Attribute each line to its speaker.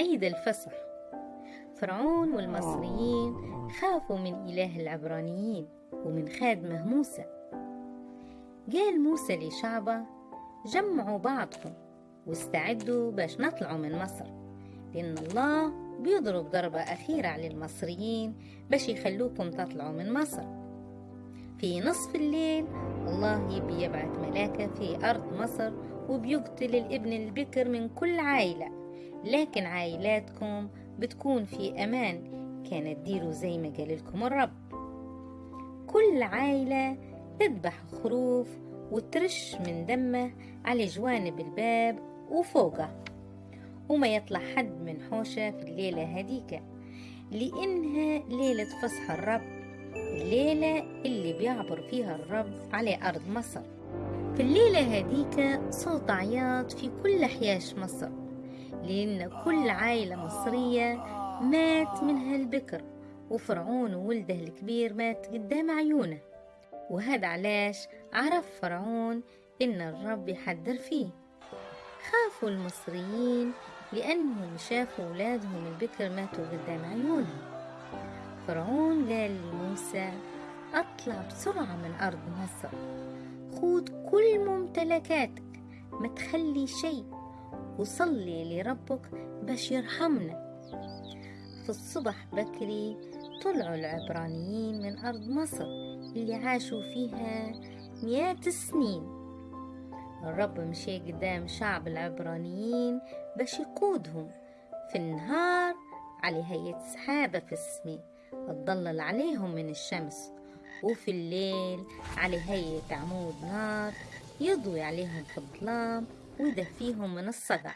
Speaker 1: عيد الفصح. فرعون والمصريين خافوا من إله العبرانيين ومن خادمه موسى. قال موسى لشعبة جمعوا بعضكم واستعدوا باش نطلعوا من مصر لأن الله بيضرب ضربة أخيرة على المصريين باش يخلوكم تطلعوا من مصر. في نصف الليل الله يبي يبعث ملاكة في أرض مصر وبيقتل الابن البكر من كل عائلة. لكن عائلاتكم بتكون في أمان. كانت ديروا زي ما قال لكم الرب. كل عائلة تذبح خروف وترش من دمه على جوانب الباب وفوقه وما يطلع حد من حوشة في الليلة هديكة لإنها ليلة فصح الرب الليلة اللي بيعبر فيها الرب على أرض مصر. في الليلة هديك صوت عياط في كل حياش مصر. لأن كل عائلة مصرية مات منها البكر وفرعون وولده الكبير مات قدام عيونه. وهذا علاش عرف فرعون إن الرب يحذر فيه. خافوا المصريين لأنهم شافوا أولادهم البكر ماتوا قدام عيونهم فرعون قال لموسى أطلع بسرعة من أرض مصر. خود كل ممتلكاتك ما تخلي شيء وصلي لربك باش يرحمنا. في الصبح بكري طلعوا العبرانيين من أرض مصر اللي عاشوا فيها مئات السنين. الرب مشي قدام شعب العبرانيين باش يقودهم في النهار على هيئة سحابة في السماء. تضلل عليهم من الشمس وفي الليل على هيئة عمود نار يضوي عليهم في الظلام ويدفيهم من الصدع.